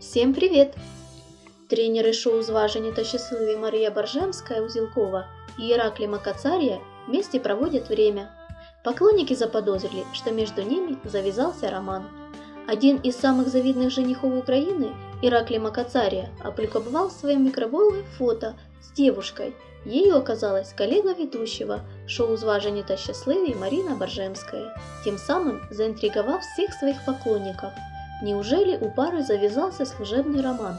Всем привет! Тренеры шоу «Зважені та щасливі» Мария Боржемская-Узелкова и Ираклий Макацария вместе проводят время. Поклонники заподозрили, что между ними завязался роман. Один из самых завидных женихов Украины, Ираклий Макацария, опубликовал в своем микроблоге фото с девушкой. Ею оказалась коллега ведущего шоу «Зважені та щасливі» Марина Боржемская, тем самым заинтриговав всех своих поклонников – Неужели у пары завязался служебный роман?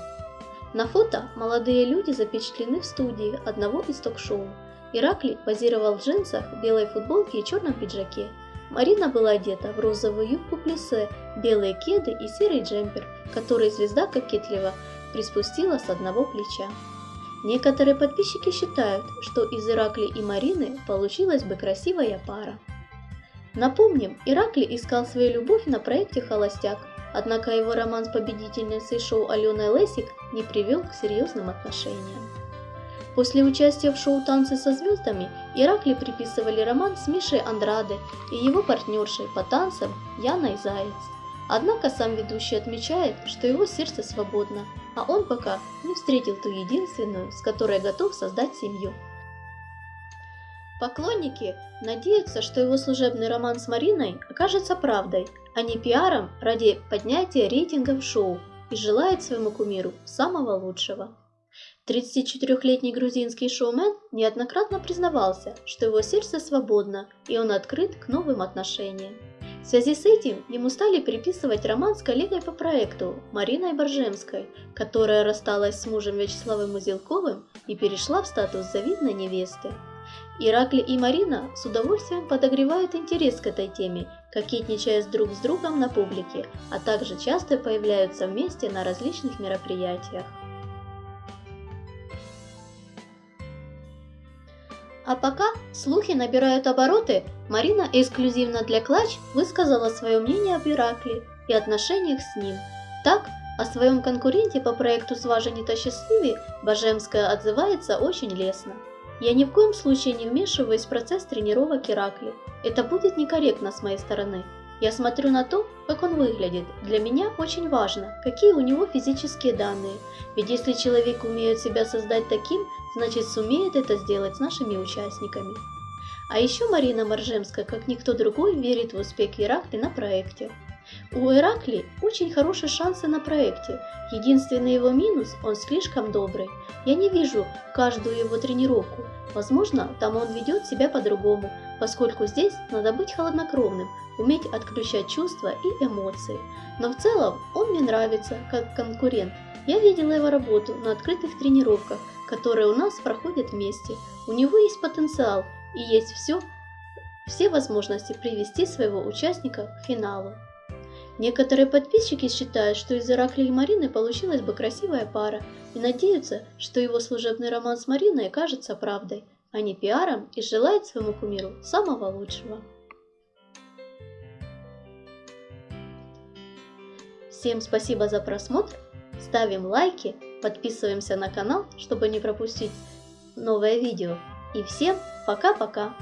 На фото молодые люди запечатлены в студии одного из ток-шоу. Ираклий позировал в джинсах, белой футболке и черном пиджаке. Марина была одета в розовую юбку плесе, белые кеды и серый джемпер, который звезда кокетливо приспустила с одного плеча. Некоторые подписчики считают, что из Иракли и Марины получилась бы красивая пара. Напомним, Иракли искал свою любовь на проекте «Холостяк», Однако его роман с победительницей шоу Аленой Лесик не привел к серьезным отношениям. После участия в шоу «Танцы со звездами» Иракли приписывали роман с Мишей Андраде и его партнершей по танцам Яной Заяц. Однако сам ведущий отмечает, что его сердце свободно, а он пока не встретил ту единственную, с которой готов создать семью. Поклонники надеются, что его служебный роман с Мариной окажется правдой, а не пиаром ради поднятия рейтингов шоу и желают своему кумиру самого лучшего. 34-летний грузинский шоумен неоднократно признавался, что его сердце свободно и он открыт к новым отношениям. В связи с этим ему стали приписывать роман с коллегой по проекту Мариной Боржемской, которая рассталась с мужем Вячеславом Узелковым и перешла в статус завидной невесты. Иракли и Марина с удовольствием подогревают интерес к этой теме, кокетничая с друг с другом на публике, а также часто появляются вместе на различных мероприятиях. А пока слухи набирают обороты, Марина эксклюзивно для Клатч высказала свое мнение об Иракле и отношениях с ним. Так, о своем конкуренте по проекту «Сважени то счастливее» Божемская отзывается очень лестно. Я ни в коем случае не вмешиваюсь в процесс тренировок Иракли. Это будет некорректно с моей стороны. Я смотрю на то, как он выглядит. Для меня очень важно, какие у него физические данные. Ведь если человек умеет себя создать таким, значит сумеет это сделать с нашими участниками. А еще Марина Маржемская, как никто другой, верит в успех Иракли на проекте. У Иракли очень хорошие шансы на проекте. Единственный его минус – он слишком добрый. Я не вижу каждую его тренировку. Возможно, там он ведет себя по-другому, поскольку здесь надо быть холоднокровным, уметь отключать чувства и эмоции. Но в целом он мне нравится как конкурент. Я видела его работу на открытых тренировках, которые у нас проходят вместе. У него есть потенциал и есть все, все возможности привести своего участника к финалу. Некоторые подписчики считают, что из Иракли и Марины получилась бы красивая пара и надеются, что его служебный роман с Мариной окажется правдой, а не пиаром и желают своему кумиру самого лучшего. Всем спасибо за просмотр, ставим лайки, подписываемся на канал, чтобы не пропустить новое видео. И всем пока-пока!